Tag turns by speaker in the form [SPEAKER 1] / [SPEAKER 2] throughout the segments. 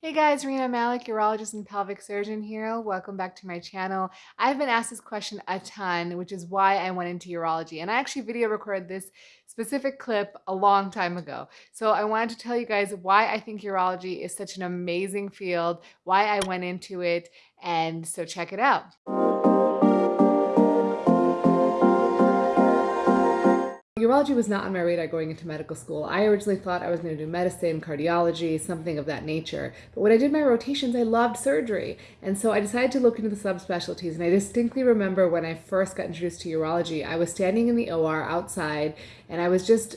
[SPEAKER 1] Hey guys, Rena Malik, urologist and pelvic surgeon here. Welcome back to my channel. I've been asked this question a ton, which is why I went into urology. And I actually video recorded this specific clip a long time ago. So I wanted to tell you guys why I think urology is such an amazing field, why I went into it, and so check it out. Urology was not on my radar going into medical school. I originally thought I was going to do medicine, cardiology, something of that nature. But when I did my rotations, I loved surgery. And so I decided to look into the subspecialties. And I distinctly remember when I first got introduced to urology, I was standing in the OR outside and I was just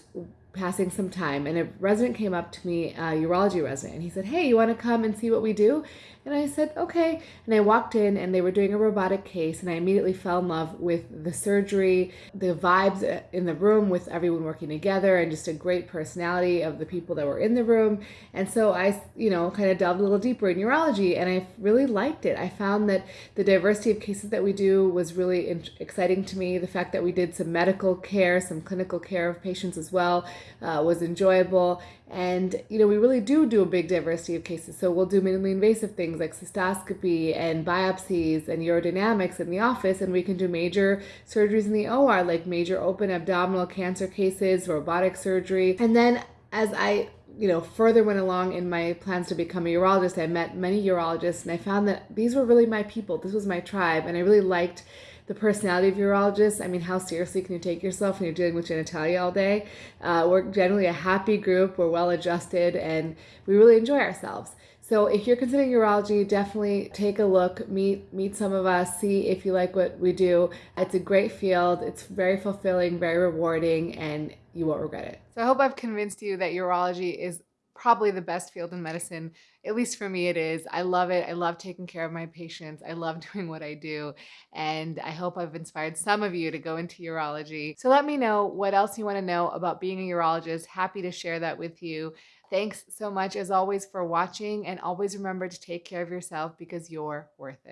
[SPEAKER 1] passing some time and a resident came up to me, a urology resident, and he said, Hey, you want to come and see what we do? And I said, okay. And I walked in and they were doing a robotic case and I immediately fell in love with the surgery, the vibes uh, in the room with everyone working together and just a great personality of the people that were in the room. And so I, you know, kind of delved a little deeper in urology and I really liked it. I found that the diversity of cases that we do was really exciting to me. The fact that we did some medical care, some clinical care of patients as well uh, was enjoyable. And, you know, we really do do a big diversity of cases. So we'll do minimally invasive things like cystoscopy and biopsies and urodynamics in the office. And we can do major surgeries in the OR, like major open abdominal cancer cases, robotic surgery. And then as I you know, further went along in my plans to become a urologist, I met many urologists and I found that these were really my people. This was my tribe. And I really liked the personality of urologists. I mean, how seriously can you take yourself when you're dealing with genitalia all day? Uh, we're generally a happy group, we're well adjusted, and we really enjoy ourselves. So if you're considering urology, definitely take a look, meet meet some of us, see if you like what we do. It's a great field. It's very fulfilling, very rewarding, and you won't regret it. So I hope I've convinced you that urology is probably the best field in medicine. At least for me, it is. I love it. I love taking care of my patients. I love doing what I do. And I hope I've inspired some of you to go into urology. So let me know what else you want to know about being a urologist. Happy to share that with you. Thanks so much, as always, for watching. And always remember to take care of yourself because you're worth it.